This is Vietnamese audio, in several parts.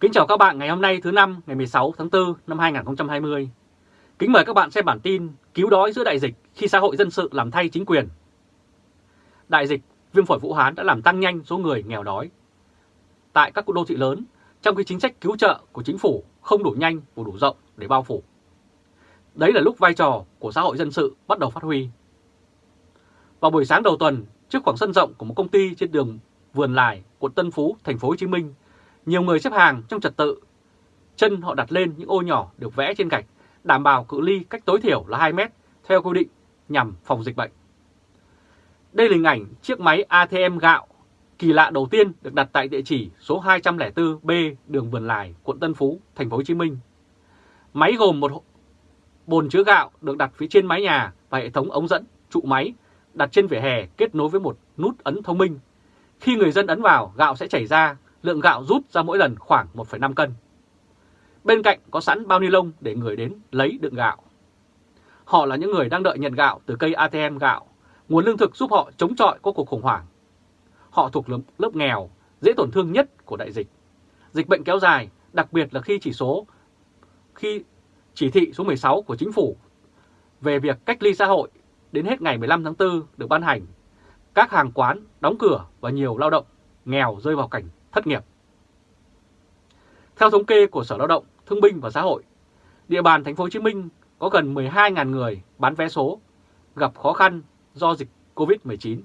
Kính chào các bạn ngày hôm nay thứ năm ngày 16 tháng 4 năm 2020. Kính mời các bạn xem bản tin cứu đói giữa đại dịch khi xã hội dân sự làm thay chính quyền. Đại dịch viêm phổi Vũ Hán đã làm tăng nhanh số người nghèo đói. Tại các đô thị lớn, trong khi chính sách cứu trợ của chính phủ không đủ nhanh và đủ rộng để bao phủ. Đấy là lúc vai trò của xã hội dân sự bắt đầu phát huy. Vào buổi sáng đầu tuần, trước khoảng sân rộng của một công ty trên đường Vườn Lài, quận Tân Phú, thành phố Hồ Chí Minh, nhiều người xếp hàng trong trật tự. Chân họ đặt lên những ô nhỏ được vẽ trên gạch, đảm bảo cự ly cách tối thiểu là 2 mét theo quy định nhằm phòng dịch bệnh. Đây là hình ảnh chiếc máy ATM gạo kỳ lạ đầu tiên được đặt tại địa chỉ số 204B đường Vườn Lài, quận Tân Phú, thành phố Hồ Chí Minh. Máy gồm một bồn chứa gạo được đặt phía trên mái nhà và hệ thống ống dẫn trụ máy đặt trên vỉa hè kết nối với một nút ấn thông minh. Khi người dân ấn vào, gạo sẽ chảy ra, lượng gạo rút ra mỗi lần khoảng 1,5 cân. Bên cạnh có sẵn bao ni lông để người đến lấy đựng gạo. Họ là những người đang đợi nhận gạo từ cây ATM gạo, nguồn lương thực giúp họ chống chọi có cuộc khủng hoảng. Họ thuộc lớp, lớp nghèo, dễ tổn thương nhất của đại dịch. Dịch bệnh kéo dài, đặc biệt là khi chỉ số khi chỉ thị số 16 của chính phủ về việc cách ly xã hội đến hết ngày 15 tháng 4 được ban hành, các hàng quán đóng cửa và nhiều lao động nghèo rơi vào cảnh thất nghiệp. Theo thống kê của Sở Lao động, Thương binh và Xã hội, địa bàn thành phố Hồ Chí Minh có gần 12.000 người bán vé số gặp khó khăn do dịch Covid-19.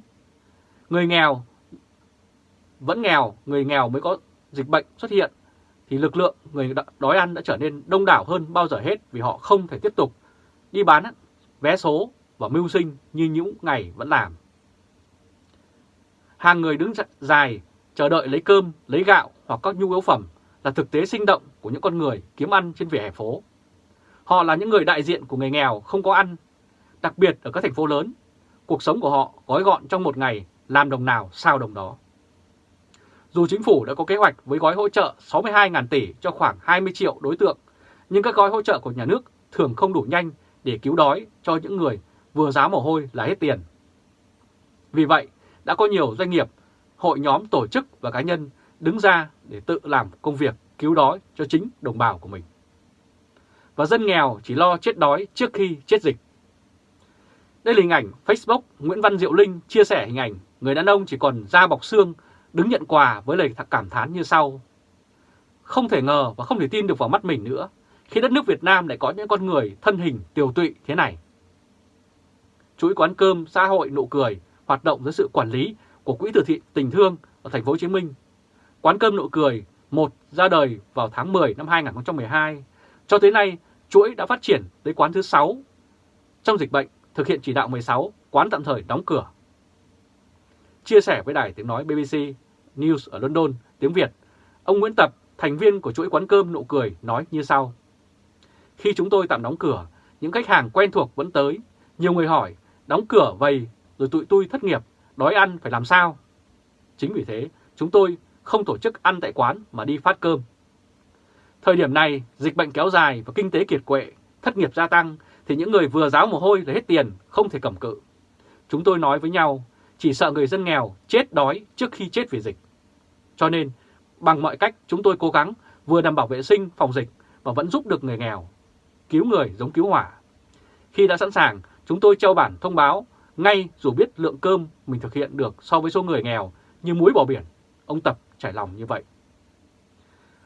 Người nghèo vẫn nghèo, người nghèo mới có dịch bệnh xuất hiện thì lực lượng người đói ăn đã trở nên đông đảo hơn bao giờ hết vì họ không thể tiếp tục đi bán vé số và mưu sinh như những ngày vẫn làm. Hàng người đứng dài chờ đợi lấy cơm, lấy gạo hoặc các nhu yếu phẩm là thực tế sinh động của những con người kiếm ăn trên vỉa hè phố. Họ là những người đại diện của người nghèo không có ăn, đặc biệt ở các thành phố lớn. Cuộc sống của họ gói gọn trong một ngày, làm đồng nào sao đồng đó. Dù chính phủ đã có kế hoạch với gói hỗ trợ 62.000 tỷ cho khoảng 20 triệu đối tượng, nhưng các gói hỗ trợ của nhà nước thường không đủ nhanh để cứu đói cho những người vừa giá mồ hôi là hết tiền. Vì vậy, đã có nhiều doanh nghiệp, hội nhóm tổ chức và cá nhân đứng ra để tự làm công việc, cứu đói cho chính đồng bào của mình. Và dân nghèo chỉ lo chết đói trước khi chết dịch. Đây là hình ảnh Facebook Nguyễn Văn Diệu Linh chia sẻ hình ảnh người đàn ông chỉ còn da bọc xương, đứng nhận quà với lời cảm thán như sau. Không thể ngờ và không thể tin được vào mắt mình nữa, khi đất nước Việt Nam lại có những con người thân hình tiều tụy thế này. Chuỗi quán cơm, xã hội nụ cười hoạt động dưới sự quản lý của Quỹ từ thiện tình thương ở thành phố Hồ Chí Minh. Quán cơm nụ cười một ra đời vào tháng 10 năm 2012. Cho tới nay, chuỗi đã phát triển tới quán thứ 6. Trong dịch bệnh, thực hiện chỉ đạo 16, quán tạm thời đóng cửa. Chia sẻ với đài tiếng nói BBC News ở London tiếng Việt, ông Nguyễn Tập, thành viên của chuỗi quán cơm nụ cười nói như sau. Khi chúng tôi tạm đóng cửa, những khách hàng quen thuộc vẫn tới. Nhiều người hỏi, đóng cửa vậy rồi tụi tôi thất nghiệp, đói ăn phải làm sao? Chính vì thế, chúng tôi không tổ chức ăn tại quán mà đi phát cơm. Thời điểm này, dịch bệnh kéo dài và kinh tế kiệt quệ, thất nghiệp gia tăng, thì những người vừa giáo mồ hôi là hết tiền, không thể cầm cự. Chúng tôi nói với nhau, chỉ sợ người dân nghèo chết đói trước khi chết vì dịch. Cho nên, bằng mọi cách chúng tôi cố gắng vừa đảm bảo vệ sinh, phòng dịch và vẫn giúp được người nghèo, cứu người giống cứu hỏa. Khi đã sẵn sàng, chúng tôi treo bản thông báo ngay dù biết lượng cơm mình thực hiện được so với số người nghèo như muối bỏ biển. Ông Tập trải lòng như vậy.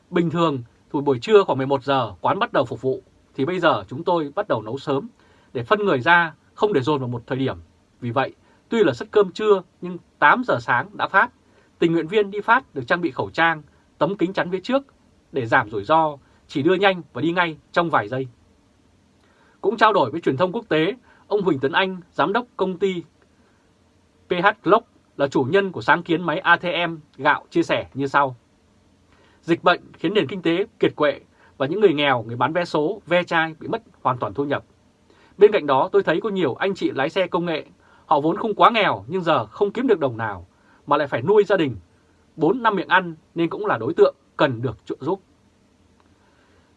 Bình thường, thì buổi trưa khoảng 11 giờ quán bắt đầu phục vụ, thì bây giờ chúng tôi bắt đầu nấu sớm để phân người ra, không để dồn vào một thời điểm. Vì vậy, tuy là suất cơm trưa nhưng 8 giờ sáng đã phát. Tình nguyện viên đi phát được trang bị khẩu trang, tấm kính chắn phía trước để giảm rủi ro, chỉ đưa nhanh và đi ngay trong vài giây. Cũng trao đổi với truyền thông quốc tế, ông Huỳnh Tấn Anh, giám đốc công ty PH Glock là chủ nhân của sáng kiến máy ATM gạo chia sẻ như sau. Dịch bệnh khiến nền kinh tế kiệt quệ và những người nghèo, người bán vé số, ve chai bị mất hoàn toàn thu nhập. Bên cạnh đó tôi thấy có nhiều anh chị lái xe công nghệ, họ vốn không quá nghèo nhưng giờ không kiếm được đồng nào mà lại phải nuôi gia đình, 4 năm miệng ăn nên cũng là đối tượng cần được trợ giúp.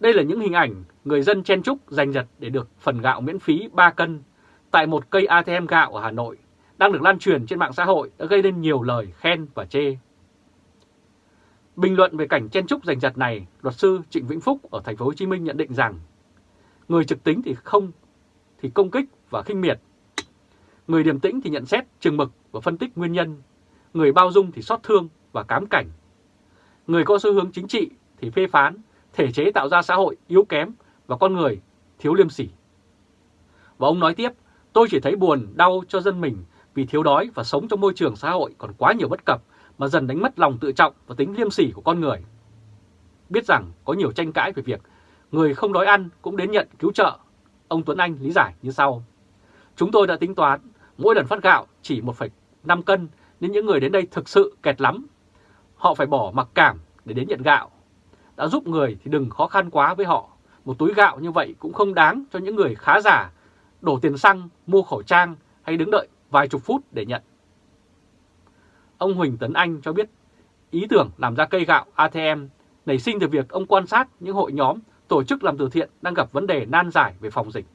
Đây là những hình ảnh người dân chen chúc giành giật để được phần gạo miễn phí 3 cân tại một cây ATM gạo ở Hà Nội đang được lan truyền trên mạng xã hội đã gây nên nhiều lời khen và chê. Bình luận về cảnh chen trúc giành giật này, luật sư Trịnh Vĩnh Phúc ở thành phố Hồ Chí Minh nhận định rằng người trực tính thì không thì công kích và khinh miệt. Người điềm tĩnh thì nhận xét chừng mực và phân tích nguyên nhân. Người bao dung thì xót thương và cám cảnh. Người có xu hướng chính trị thì phê phán, thể chế tạo ra xã hội yếu kém và con người thiếu liêm sỉ. Và ông nói tiếp, tôi chỉ thấy buồn, đau cho dân mình vì thiếu đói và sống trong môi trường xã hội còn quá nhiều bất cập mà dần đánh mất lòng tự trọng và tính liêm sỉ của con người. Biết rằng có nhiều tranh cãi về việc người không đói ăn cũng đến nhận cứu trợ, ông Tuấn Anh lý giải như sau. Chúng tôi đã tính toán mỗi lần phát gạo chỉ 1,5 cân nên những người đến đây thực sự kẹt lắm. Họ phải bỏ mặc cảm để đến nhận gạo. Đã giúp người thì đừng khó khăn quá với họ. Một túi gạo như vậy cũng không đáng cho những người khá giả, đổ tiền xăng, mua khẩu trang hay đứng đợi vài chục phút để nhận. Ông Huỳnh Tấn Anh cho biết ý tưởng làm ra cây gạo ATM nảy sinh từ việc ông quan sát những hội nhóm tổ chức làm từ thiện đang gặp vấn đề nan giải về phòng dịch.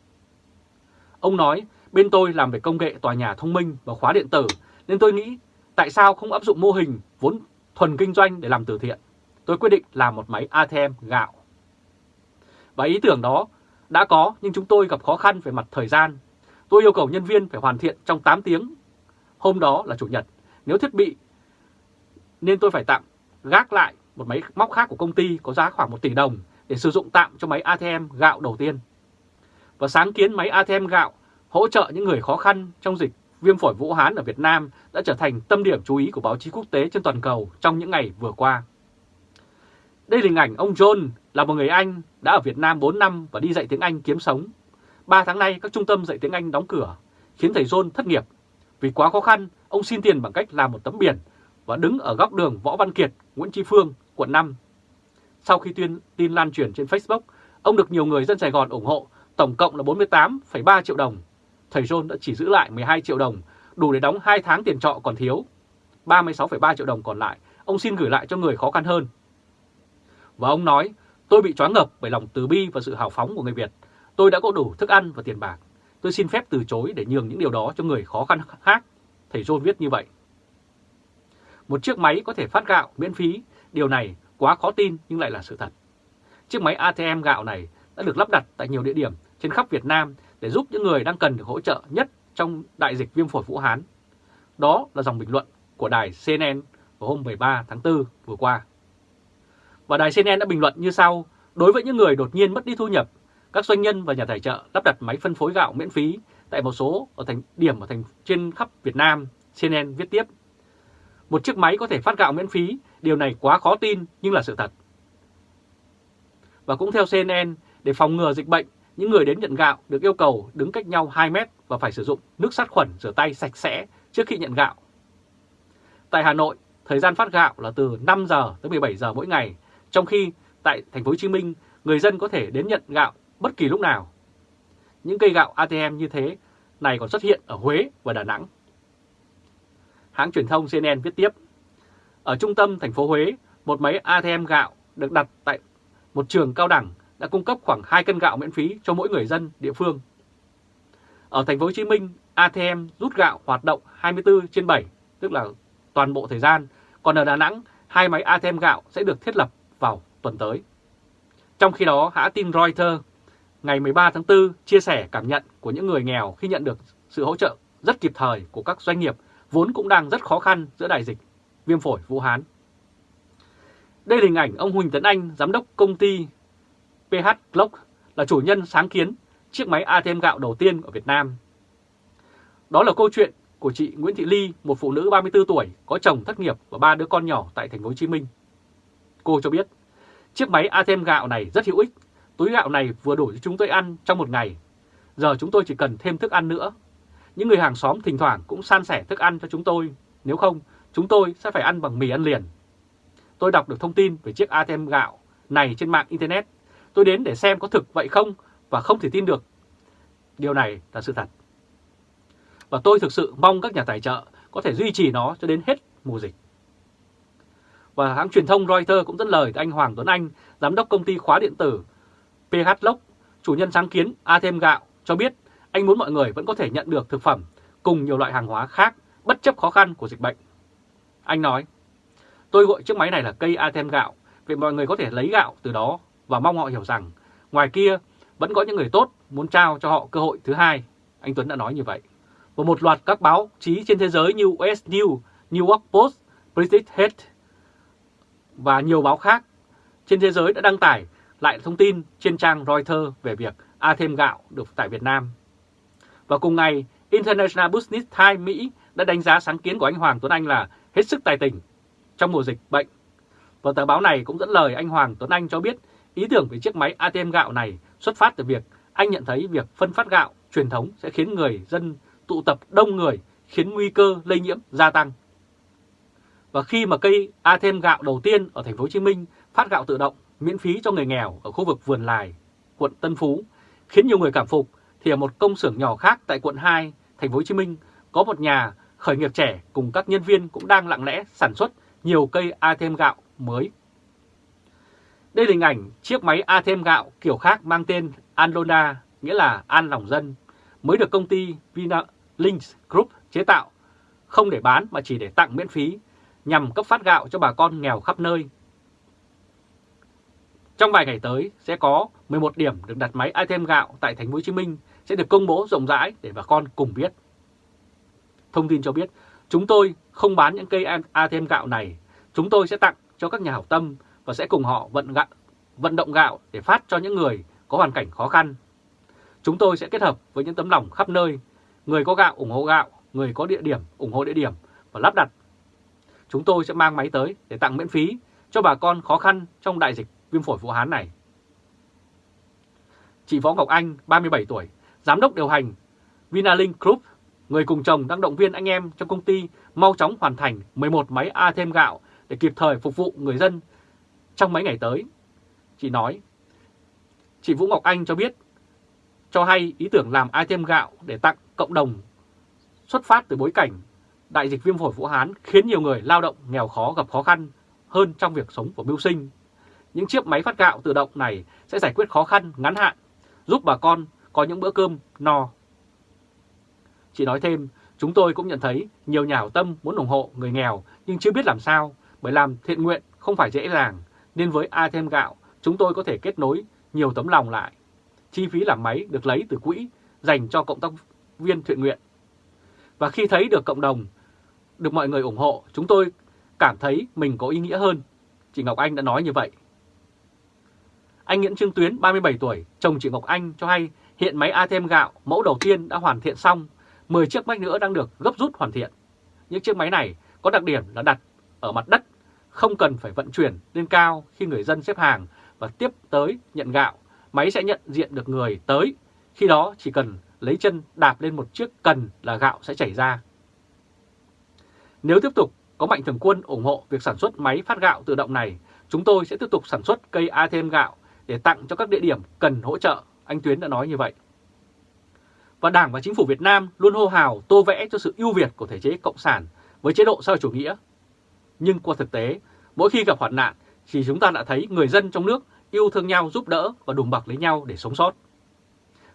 Ông nói, bên tôi làm về công nghệ tòa nhà thông minh và khóa điện tử, nên tôi nghĩ tại sao không áp dụng mô hình vốn thuần kinh doanh để làm từ thiện. Tôi quyết định làm một máy ATM gạo. Và ý tưởng đó đã có nhưng chúng tôi gặp khó khăn về mặt thời gian. Tôi yêu cầu nhân viên phải hoàn thiện trong 8 tiếng. Hôm đó là Chủ nhật, nếu thiết bị nên tôi phải tạm gác lại một máy móc khác của công ty có giá khoảng 1 tỷ đồng để sử dụng tạm cho máy ATM gạo đầu tiên. Và sáng kiến máy ATM gạo hỗ trợ những người khó khăn trong dịch viêm phổi Vũ Hán ở Việt Nam đã trở thành tâm điểm chú ý của báo chí quốc tế trên toàn cầu trong những ngày vừa qua. Đây là hình ảnh ông John là một người Anh đã ở Việt Nam 4 năm và đi dạy tiếng Anh kiếm sống. 3 tháng nay các trung tâm dạy tiếng Anh đóng cửa, khiến thầy John thất nghiệp. Vì quá khó khăn, ông xin tiền bằng cách làm một tấm biển và đứng ở góc đường Võ Văn Kiệt, Nguyễn Tri Phương, quận 5. Sau khi tuyên tin lan truyền trên Facebook, ông được nhiều người dân Sài Gòn ủng hộ, tổng cộng là 48,3 triệu đồng. Thầy John đã chỉ giữ lại 12 triệu đồng, đủ để đóng 2 tháng tiền trọ còn thiếu. 36,3 triệu đồng còn lại, ông xin gửi lại cho người khó khăn hơn. Và ông nói, tôi bị choáng ngập bởi lòng từ bi và sự hào phóng của người Việt. Tôi đã có đủ thức ăn và tiền bạc. Tôi xin phép từ chối để nhường những điều đó cho người khó khăn khác. Thầy John viết như vậy. Một chiếc máy có thể phát gạo miễn phí, điều này quá khó tin nhưng lại là sự thật. Chiếc máy ATM gạo này đã được lắp đặt tại nhiều địa điểm trên khắp Việt Nam để giúp những người đang cần được hỗ trợ nhất trong đại dịch viêm phổi Vũ Hán. Đó là dòng bình luận của đài CNN vào hôm 13 tháng 4 vừa qua. Và đài CNN đã bình luận như sau, đối với những người đột nhiên mất đi thu nhập, các doanh nhân và nhà tài trợ lắp đặt máy phân phối gạo miễn phí tại một số ở thành điểm ở thành trên khắp Việt Nam, CNN viết tiếp. Một chiếc máy có thể phát gạo miễn phí, điều này quá khó tin nhưng là sự thật. Và cũng theo CNN, để phòng ngừa dịch bệnh, những người đến nhận gạo được yêu cầu đứng cách nhau 2 mét và phải sử dụng nước sát khuẩn rửa tay sạch sẽ trước khi nhận gạo. Tại Hà Nội, thời gian phát gạo là từ 5 giờ tới 17 giờ mỗi ngày, trong khi tại thành phố Hồ Chí Minh, người dân có thể đến nhận gạo bất kỳ lúc nào. Những cây gạo ATM như thế này còn xuất hiện ở Huế và Đà Nẵng. Hãng truyền thông CNN viết tiếp, ở trung tâm thành phố Huế, một máy ATM gạo được đặt tại một trường cao đẳng đã cung cấp khoảng 2 cân gạo miễn phí cho mỗi người dân địa phương. Ở thành phố Hồ Chí Minh, ATM rút gạo hoạt động 24 trên 7, tức là toàn bộ thời gian, còn ở Đà Nẵng, hai máy ATM gạo sẽ được thiết lập vào tuần tới. Trong khi đó, hãng tin Reuters ngày 13 tháng 4 chia sẻ cảm nhận của những người nghèo khi nhận được sự hỗ trợ rất kịp thời của các doanh nghiệp vốn cũng đang rất khó khăn giữa đại dịch viêm phổi Vũ Hán. Đây là hình ảnh ông Huỳnh Tấn Anh, giám đốc công ty PH Glock, là chủ nhân sáng kiến chiếc máy ATM gạo đầu tiên ở Việt Nam. Đó là câu chuyện của chị Nguyễn Thị Ly, một phụ nữ 34 tuổi, có chồng thất nghiệp và ba đứa con nhỏ tại thành phố Hồ Chí Minh. Cô cho biết, chiếc máy ATM gạo này rất hữu ích, túi gạo này vừa đủ cho chúng tôi ăn trong một ngày. Giờ chúng tôi chỉ cần thêm thức ăn nữa. Những người hàng xóm thỉnh thoảng cũng san sẻ thức ăn cho chúng tôi, nếu không chúng tôi sẽ phải ăn bằng mì ăn liền. Tôi đọc được thông tin về chiếc ATM gạo này trên mạng Internet. Tôi đến để xem có thực vậy không và không thể tin được. Điều này là sự thật. Và tôi thực sự mong các nhà tài trợ có thể duy trì nó cho đến hết mùa dịch. Và hãng truyền thông Reuters cũng dẫn lời anh Hoàng Tuấn Anh, giám đốc công ty khóa điện tử PH Lock, chủ nhân sáng kiến a thêm gạo, cho biết anh muốn mọi người vẫn có thể nhận được thực phẩm cùng nhiều loại hàng hóa khác bất chấp khó khăn của dịch bệnh. Anh nói, Tôi gọi chiếc máy này là cây a thêm gạo, vì mọi người có thể lấy gạo từ đó và mong họ hiểu rằng ngoài kia vẫn có những người tốt muốn trao cho họ cơ hội thứ hai. Anh Tuấn đã nói như vậy. Và một loạt các báo chí trên thế giới như US News, New York Post, British Head và nhiều báo khác trên thế giới đã đăng tải lại thông tin trên trang Reuters về việc ATM gạo được tại Việt Nam. Và cùng ngày, International Business Times Mỹ đã đánh giá sáng kiến của anh Hoàng Tuấn Anh là hết sức tài tình trong mùa dịch bệnh. Và tờ báo này cũng dẫn lời anh Hoàng Tuấn Anh cho biết ý tưởng về chiếc máy ATM gạo này xuất phát từ việc anh nhận thấy việc phân phát gạo truyền thống sẽ khiến người dân tụ tập đông người, khiến nguy cơ lây nhiễm gia tăng. Và khi mà cây a thêm gạo đầu tiên ở thành phố Hồ Chí Minh phát gạo tự động miễn phí cho người nghèo ở khu vực Vườn Lài, quận Tân Phú, khiến nhiều người cảm phục thì ở một công xưởng nhỏ khác tại quận 2, thành phố Hồ Chí Minh có một nhà khởi nghiệp trẻ cùng các nhân viên cũng đang lặng lẽ sản xuất nhiều cây a thêm gạo mới. Đây là hình ảnh chiếc máy a thêm gạo kiểu khác mang tên Andona, nghĩa là An Lòng Dân, mới được công ty Vinalinks Group chế tạo, không để bán mà chỉ để tặng miễn phí, nhằm cấp phát gạo cho bà con nghèo khắp nơi. Trong vài ngày tới sẽ có 11 điểm được đặt máy ATM gạo tại thành phố Hồ Chí Minh sẽ được công bố rộng rãi để bà con cùng biết. Thông tin cho biết, chúng tôi không bán những cây ATM gạo này, chúng tôi sẽ tặng cho các nhà hảo tâm và sẽ cùng họ vận, gạo, vận động gạo để phát cho những người có hoàn cảnh khó khăn. Chúng tôi sẽ kết hợp với những tấm lòng khắp nơi, người có gạo ủng hộ gạo, người có địa điểm ủng hộ địa điểm và lắp đặt. Chúng tôi sẽ mang máy tới để tặng miễn phí cho bà con khó khăn trong đại dịch viêm phổi Vũ Hán này. Chị Võ Ngọc Anh, 37 tuổi, giám đốc điều hành Vinalink Group người cùng chồng đang động viên anh em trong công ty mau chóng hoàn thành 11 máy a thêm gạo để kịp thời phục vụ người dân trong mấy ngày tới. Chị nói, chị Vũ Ngọc Anh cho biết, cho hay ý tưởng làm a thêm gạo để tặng cộng đồng xuất phát từ bối cảnh đại dịch viêm phổi Vũ Hán khiến nhiều người lao động nghèo khó gặp khó khăn hơn trong việc sống và mưu sinh. Những chiếc máy phát gạo tự động này sẽ giải quyết khó khăn ngắn hạn, giúp bà con có những bữa cơm no Chị nói thêm, chúng tôi cũng nhận thấy nhiều nhà hảo tâm muốn ủng hộ người nghèo nhưng chưa biết làm sao bởi làm thiện nguyện không phải dễ dàng nên với ATM gạo chúng tôi có thể kết nối nhiều tấm lòng lại. Chi phí làm máy được lấy từ quỹ dành cho cộng tác viên thiện nguyện. Và khi thấy được cộng đồng, được mọi người ủng hộ, chúng tôi cảm thấy mình có ý nghĩa hơn. Chị Ngọc Anh đã nói như vậy. Anh Nguyễn Trương Tuyến, 37 tuổi, chồng chị Ngọc Anh cho hay hiện máy ATM gạo mẫu đầu tiên đã hoàn thiện xong 10 chiếc máy nữa đang được gấp rút hoàn thiện. Những chiếc máy này có đặc điểm là đặt ở mặt đất, không cần phải vận chuyển lên cao khi người dân xếp hàng và tiếp tới nhận gạo. Máy sẽ nhận diện được người tới, khi đó chỉ cần lấy chân đạp lên một chiếc cần là gạo sẽ chảy ra. Nếu tiếp tục có mạnh thường quân ủng hộ việc sản xuất máy phát gạo tự động này, chúng tôi sẽ tiếp tục sản xuất cây ATM gạo để tặng cho các địa điểm cần hỗ trợ, anh Tuyến đã nói như vậy và Đảng và Chính phủ Việt Nam luôn hô hào tô vẽ cho sự ưu việt của thể chế Cộng sản với chế độ xã chủ nghĩa. Nhưng qua thực tế, mỗi khi gặp hoạn nạn thì chúng ta đã thấy người dân trong nước yêu thương nhau giúp đỡ và đùm bọc lấy nhau để sống sót.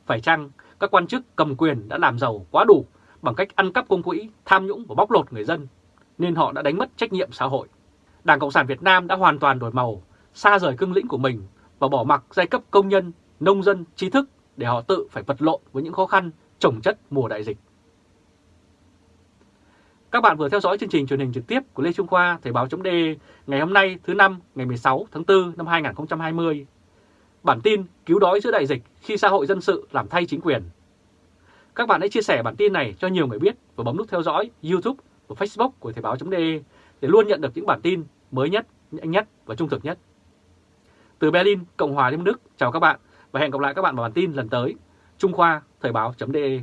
Phải chăng các quan chức cầm quyền đã làm giàu quá đủ bằng cách ăn cắp công quỹ, tham nhũng và bóc lột người dân, nên họ đã đánh mất trách nhiệm xã hội. Đảng Cộng sản Việt Nam đã hoàn toàn đổi màu, xa rời cương lĩnh của mình và bỏ mặc giai cấp công nhân, nông dân, trí thức để họ tự phải vật lộn với những khó khăn trồng chất mùa đại dịch. Các bạn vừa theo dõi chương trình truyền hình trực tiếp của Lê Trung Khoa Thời báo chấm ngày hôm nay thứ năm ngày 16 tháng 4 năm 2020. Bản tin cứu đói giữa đại dịch khi xã hội dân sự làm thay chính quyền. Các bạn hãy chia sẻ bản tin này cho nhiều người biết và bấm nút theo dõi YouTube và Facebook của Thời báo .de để luôn nhận được những bản tin mới nhất, nhanh nhất và trung thực nhất. Từ Berlin, Cộng hòa Liên bang Đức, chào các bạn và hẹn gặp lại các bạn vào bản tin lần tới. Trung Khoa, Thời báo.de